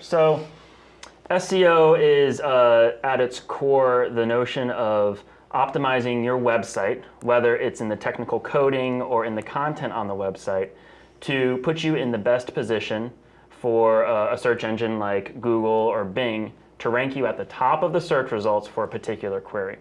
So SEO is uh, at its core the notion of optimizing your website, whether it's in the technical coding or in the content on the website, to put you in the best position for uh, a search engine like Google or Bing to rank you at the top of the search results for a particular query.